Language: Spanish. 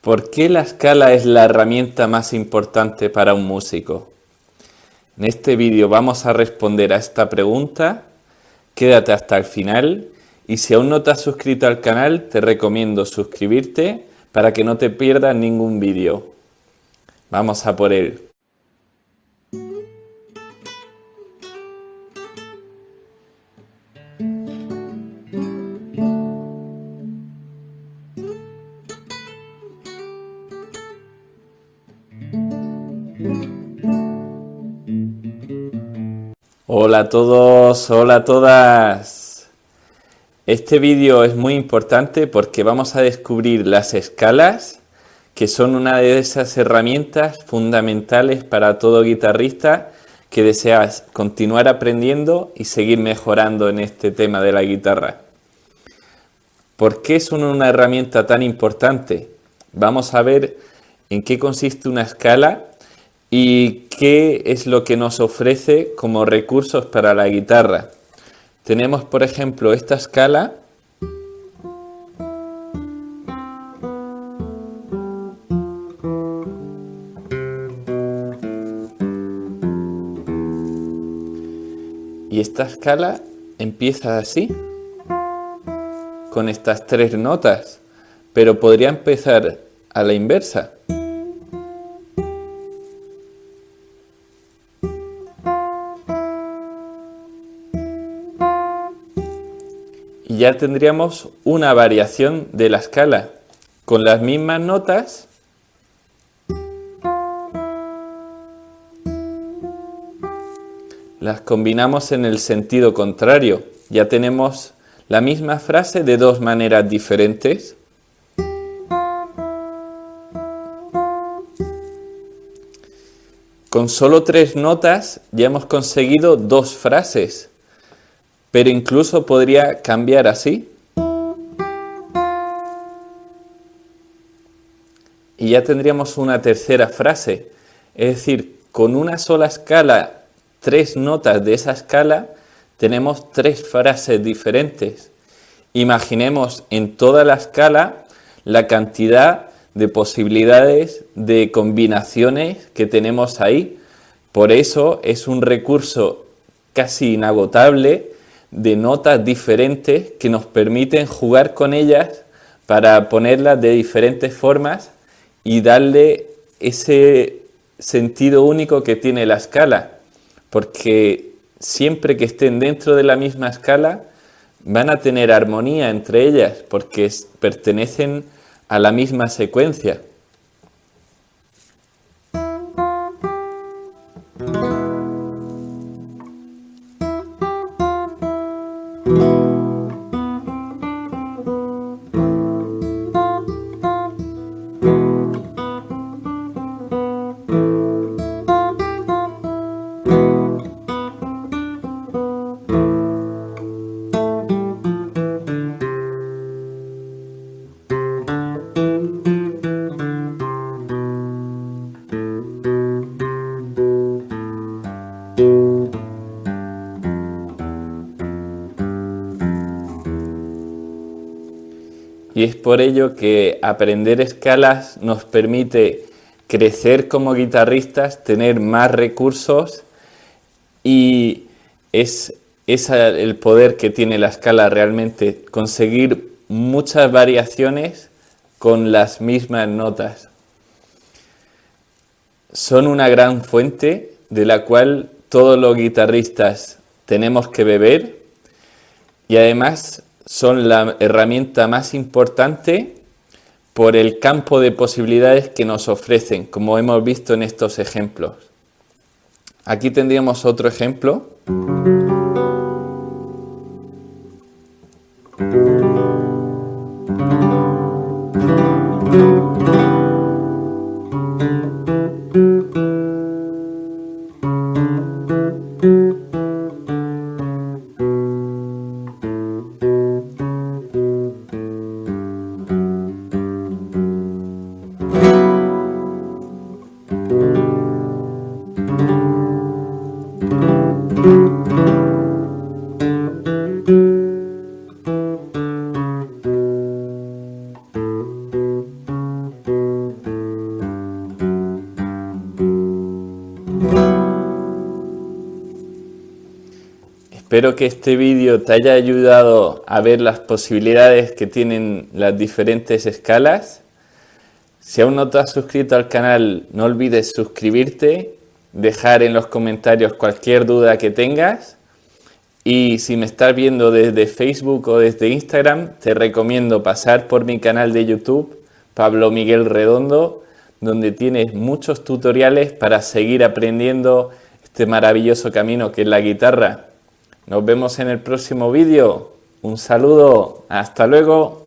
¿Por qué la escala es la herramienta más importante para un músico? En este vídeo vamos a responder a esta pregunta. Quédate hasta el final y si aún no te has suscrito al canal te recomiendo suscribirte para que no te pierdas ningún vídeo. Vamos a por él. Hola a todos, hola a todas. Este vídeo es muy importante porque vamos a descubrir las escalas que son una de esas herramientas fundamentales para todo guitarrista que deseas continuar aprendiendo y seguir mejorando en este tema de la guitarra. ¿Por qué son una herramienta tan importante? Vamos a ver en qué consiste una escala ¿Y qué es lo que nos ofrece como recursos para la guitarra? Tenemos, por ejemplo, esta escala Y esta escala empieza así, con estas tres notas, pero podría empezar a la inversa. Ya tendríamos una variación de la escala. Con las mismas notas las combinamos en el sentido contrario. Ya tenemos la misma frase de dos maneras diferentes. Con solo tres notas ya hemos conseguido dos frases pero incluso podría cambiar así. Y ya tendríamos una tercera frase. Es decir, con una sola escala, tres notas de esa escala, tenemos tres frases diferentes. Imaginemos en toda la escala la cantidad de posibilidades de combinaciones que tenemos ahí. Por eso es un recurso casi inagotable de notas diferentes que nos permiten jugar con ellas para ponerlas de diferentes formas y darle ese sentido único que tiene la escala, porque siempre que estén dentro de la misma escala van a tener armonía entre ellas, porque pertenecen a la misma secuencia. Y es por ello que aprender escalas nos permite crecer como guitarristas, tener más recursos y es, el poder que tiene la escala realmente, conseguir muchas variaciones con las mismas notas. Son una gran fuente de la cual todos los guitarristas tenemos que beber y además son la herramienta más importante por el campo de posibilidades que nos ofrecen, como hemos visto en estos ejemplos. Aquí tendríamos otro ejemplo. Espero que este vídeo te haya ayudado a ver las posibilidades que tienen las diferentes escalas. Si aún no te has suscrito al canal, no olvides suscribirte, dejar en los comentarios cualquier duda que tengas. Y si me estás viendo desde Facebook o desde Instagram, te recomiendo pasar por mi canal de YouTube, Pablo Miguel Redondo, donde tienes muchos tutoriales para seguir aprendiendo este maravilloso camino que es la guitarra. Nos vemos en el próximo vídeo. Un saludo. Hasta luego.